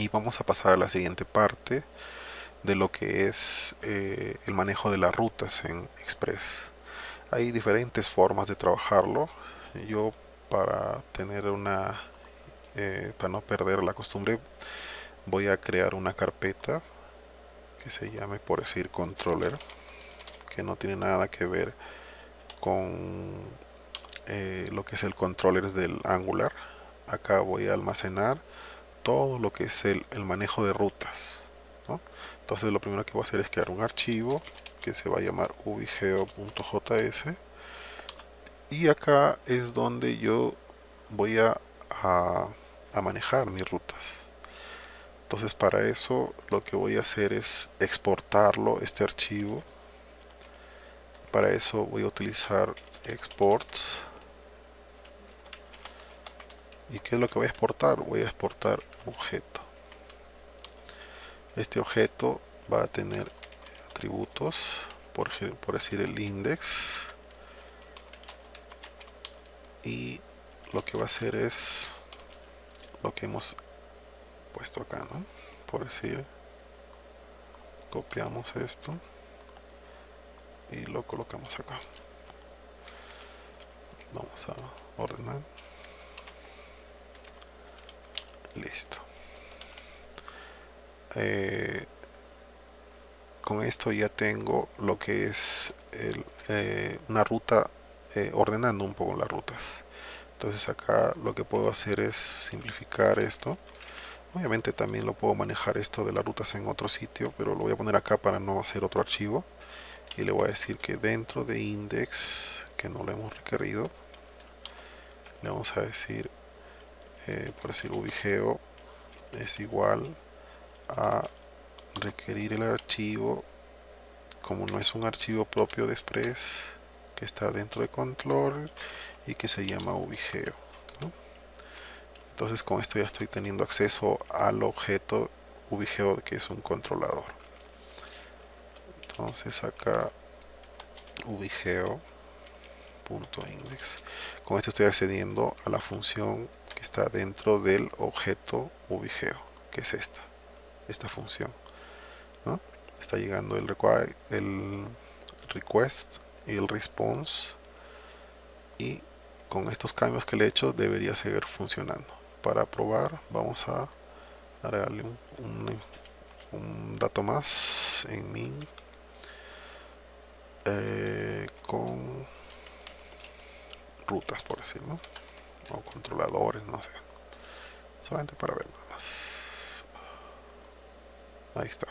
y vamos a pasar a la siguiente parte de lo que es eh, el manejo de las rutas en Express. Hay diferentes formas de trabajarlo. Yo para tener una eh, para no perder la costumbre voy a crear una carpeta que se llame por decir controller que no tiene nada que ver con eh, lo que es el controller del angular. Acá voy a almacenar todo lo que es el, manejo de rutas entonces lo primero que voy a hacer es crear un archivo que se va a llamar ubigeo.js y acá es donde yo voy a, a manejar mis rutas. Entonces para eso lo que voy a hacer es exportarlo este archivo. Para eso voy a utilizar exports y qué es lo que voy a exportar voy a exportar objeto. Este objeto va a tener atributos por, por decir el index. Y lo que va a hacer es lo que hemos puesto acá ¿no? por decir copiamos esto y lo colocamos acá. Vamos a ordenar listo. Eh, con esto ya tengo lo que es eh, una ruta eh, ordenando un poco las rutas. Entonces acá lo que puedo hacer es simplificar esto. Obviamente también lo puedo manejar esto de las rutas en otro sitio pero lo voy a poner acá para no hacer otro archivo. Y le voy a decir que dentro de index que no lo hemos requerido le vamos a decir eh, por decir ubigeo es igual a requerir el archivo como no es un archivo propio de express que está dentro de control y que se llama ubigeo entonces con esto ya estoy teniendo acceso al objeto ubigeo que es un controlador. Entonces acá ubigeo.index con esto estoy accediendo a la función está dentro del objeto ubigeo que es esta esta función está llegando el, el request y el response y con estos cambios que le he hecho debería seguir funcionando. Para probar vamos a darle un, dato más en min eh, con rutas por decirlo o controladores no sé. Solamente para ver nada más. Ahí está